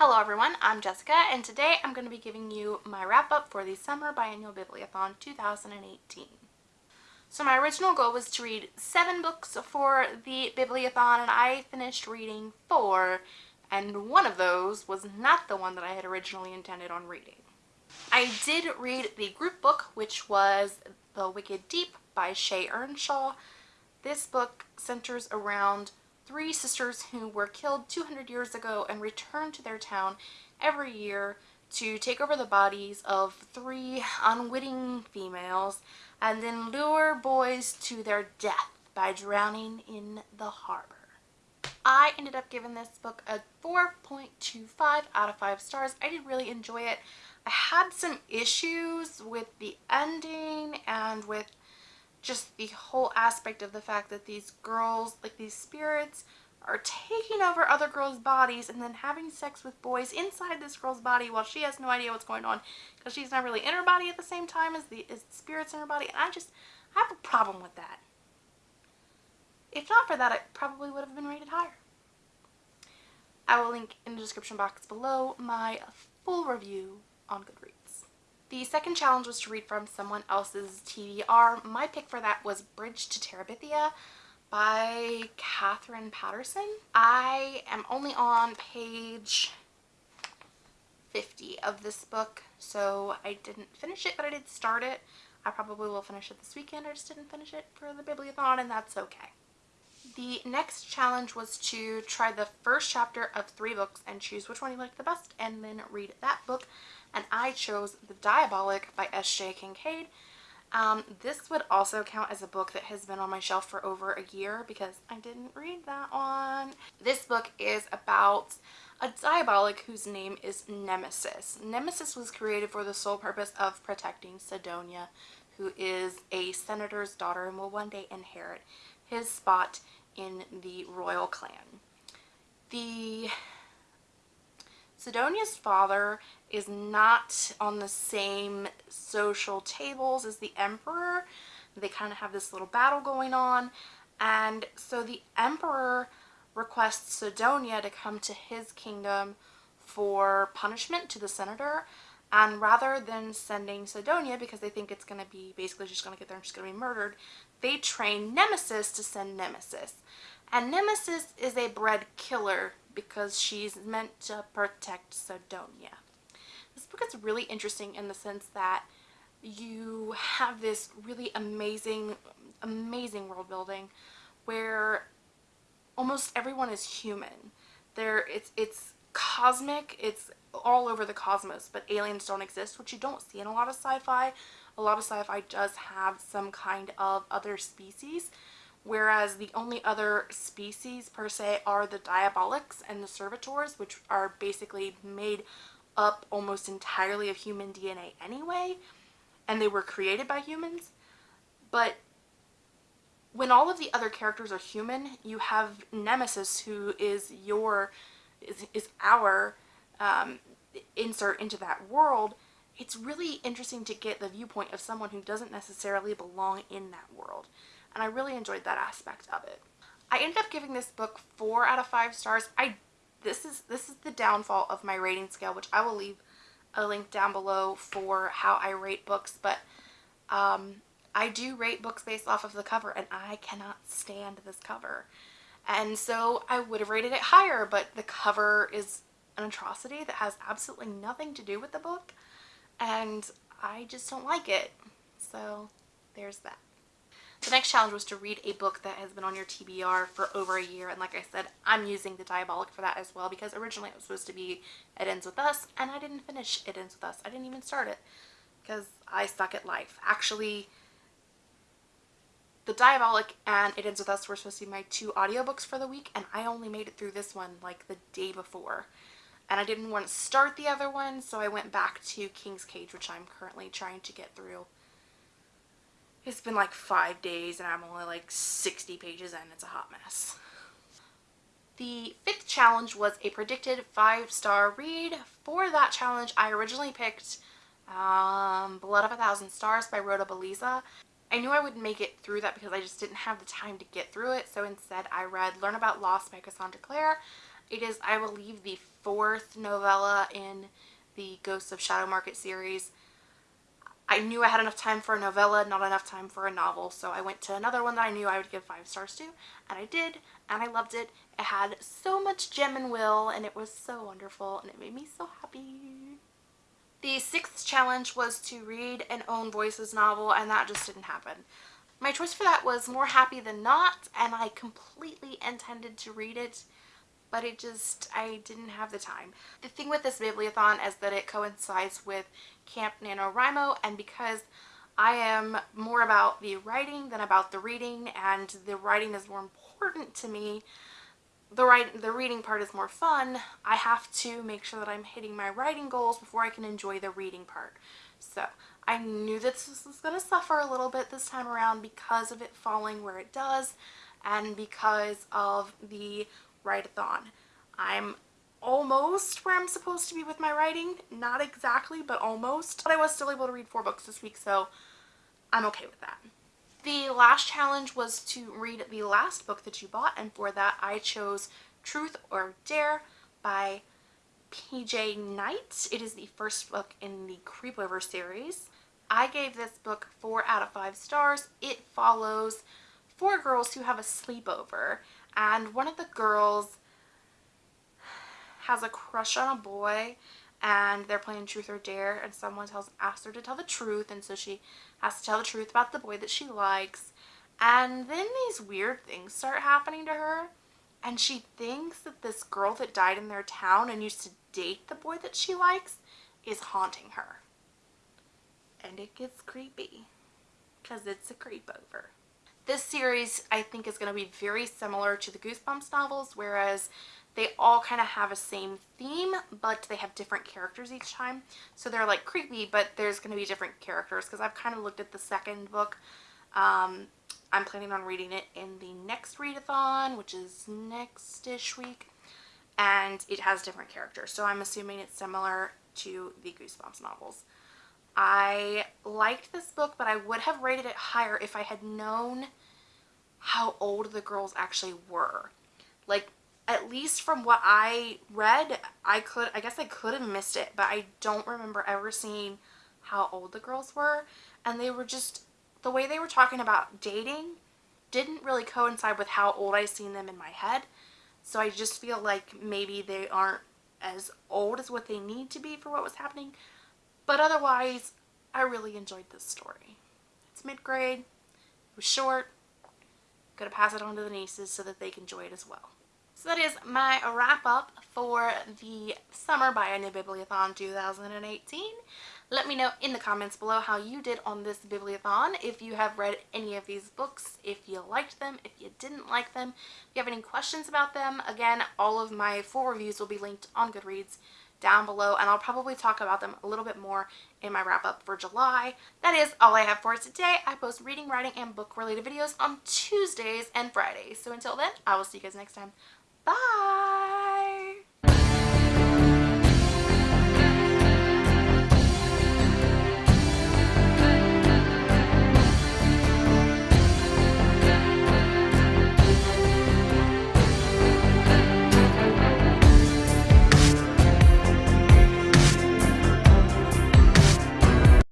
Hello everyone, I'm Jessica and today I'm going to be giving you my wrap up for the Summer Biennial Bibliothon 2018. So my original goal was to read seven books for the Bibliothon and I finished reading four and one of those was not the one that I had originally intended on reading. I did read the group book which was The Wicked Deep by Shea Ernshaw. This book centers around three sisters who were killed 200 years ago and returned to their town every year to take over the bodies of three unwitting females and then lure boys to their death by drowning in the harbor. I ended up giving this book a 4.25 out of 5 stars. I did really enjoy it. I had some issues with the ending and with just the whole aspect of the fact that these girls, like these spirits, are taking over other girls' bodies and then having sex with boys inside this girl's body while she has no idea what's going on because she's not really in her body at the same time as the, as the spirits in her body. And I just I have a problem with that. If not for that, it probably would have been rated higher. I will link in the description box below my full review on Goodreads. The second challenge was to read from someone else's TBR. My pick for that was Bridge to Terabithia by Katherine Paterson. I am only on page 50 of this book, so I didn't finish it, but I did start it. I probably will finish it this weekend. I just didn't finish it for the Bibliothon, and that's okay. The next challenge was to try the first chapter of three books and choose which one you liked the best, and then read that book and I chose The Diabolic by S.J. Kincaid. Um, this would also count as a book that has been on my shelf for over a year because I didn't read that one. This book is about a diabolic whose name is Nemesis. Nemesis was created for the sole purpose of protecting Sidonia, who is a senator's daughter and will one day inherit his spot in the royal clan. The Sidonia's father is not on the same social tables as the emperor. They kind of have this little battle going on. And so the emperor requests Sidonia to come to his kingdom for punishment to the senator. And rather than sending Sidonia, because they think it's going to be basically just going to get there and she's going to be murdered, they train Nemesis to send Nemesis. And Nemesis is a bred killer because she's meant to protect Sidonia. This book is really interesting in the sense that you have this really amazing, amazing world building where almost everyone is human. There, it's, it's cosmic, it's all over the cosmos, but aliens don't exist, which you don't see in a lot of sci-fi. A lot of sci-fi does have some kind of other species, whereas the only other species per se are the diabolics and the servitors which are basically made up almost entirely of human DNA anyway and they were created by humans but when all of the other characters are human you have Nemesis who is your is, is our um, insert into that world it's really interesting to get the viewpoint of someone who doesn't necessarily belong in that world and I really enjoyed that aspect of it. I ended up giving this book four out of five stars. I this is this is the downfall of my rating scale, which I will leave a link down below for how I rate books, but um, I do rate books based off of the cover and I cannot stand this cover. And so I would have rated it higher, but the cover is an atrocity that has absolutely nothing to do with the book and I just don't like it. So there's that. The next challenge was to read a book that has been on your TBR for over a year and like I said I'm using the Diabolic for that as well because originally it was supposed to be It Ends With Us and I didn't finish It Ends With Us. I didn't even start it because I suck at life. Actually the Diabolic and It Ends With Us were supposed to be my two audiobooks for the week and I only made it through this one like the day before and I didn't want to start the other one so I went back to King's Cage which I'm currently trying to get through. It's been like five days and I'm only like 60 pages in. It's a hot mess. The fifth challenge was a predicted five-star read. For that challenge, I originally picked um, Blood of a Thousand Stars by Rhoda Belleza. I knew I would make it through that because I just didn't have the time to get through it. So instead, I read Learn About Loss by Cassandra Clare. It is, I believe, the fourth novella in the Ghosts of Shadow Market series. I knew I had enough time for a novella, not enough time for a novel, so I went to another one that I knew I would give five stars to, and I did, and I loved it. It had so much Jem and Will, and it was so wonderful, and it made me so happy. The sixth challenge was to read an Own Voices novel, and that just didn't happen. My choice for that was More Happy Than Not, and I completely intended to read it but it just, I didn't have the time. The thing with this Bibliothon is that it coincides with Camp NaNoWriMo and because I am more about the writing than about the reading and the writing is more important to me, the, write, the reading part is more fun, I have to make sure that I'm hitting my writing goals before I can enjoy the reading part. So I knew that this was going to suffer a little bit this time around because of it falling where it does and because of the write-a-thon. I'm almost where I'm supposed to be with my writing. Not exactly, but almost. But I was still able to read four books this week, so I'm okay with that. The last challenge was to read the last book that you bought, and for that I chose Truth or Dare by PJ Night. It is the first book in the Creepover series. I gave this book 4 out of 5 stars. It follows four girls who have a sleepover and one of the girls has a crush on a boy and they're playing truth or dare and someone tells asks her to tell the truth and so she has to tell the truth about the boy that she likes. And then these weird things start happening to her and she thinks that this girl that died in their town and used to date the boy that she likes is haunting her. And it gets creepy because it's a creepover. This series I think is going to be very similar to the Goosebumps novels whereas they all kind of have a same theme but they have different characters each time. So they're like creepy but there's going to be different characters because I've kind of looked at the second book. Um, I'm planning on reading it in the next readathon which is next-ish week and it has different characters so I'm assuming it's similar to the Goosebumps novels. I liked this book, but I would have rated it higher if I had known how old the girls actually were. Like, least from what I read, I could, I guess I could have missed it, but I don't remember ever seeing how old the girls were. And they were just, the way they were talking about dating didn't really coincide with how old I seen them in my head. So I just feel like maybe they aren't as old as what they need to be for what was happening. But otherwise, I really enjoyed this story. It's mid-grade, it was short, gonna pass it on to the nieces so that they can enjoy it as well. So that is my wrap up for the Summer New Bibliothon 2018. Let me know in the comments below how you did on this Bibliothon, if you have read any of these books, if you liked them, if you didn't like them, if you have any questions about them. Again, all of my full reviews will be linked on Goodreads down below and I'll probably talk about them a little bit more in my wrap up for July. That is all I have for today. I post reading, writing, and book related videos on Tuesdays and Fridays. So until then, I will see you guys next time. Bye!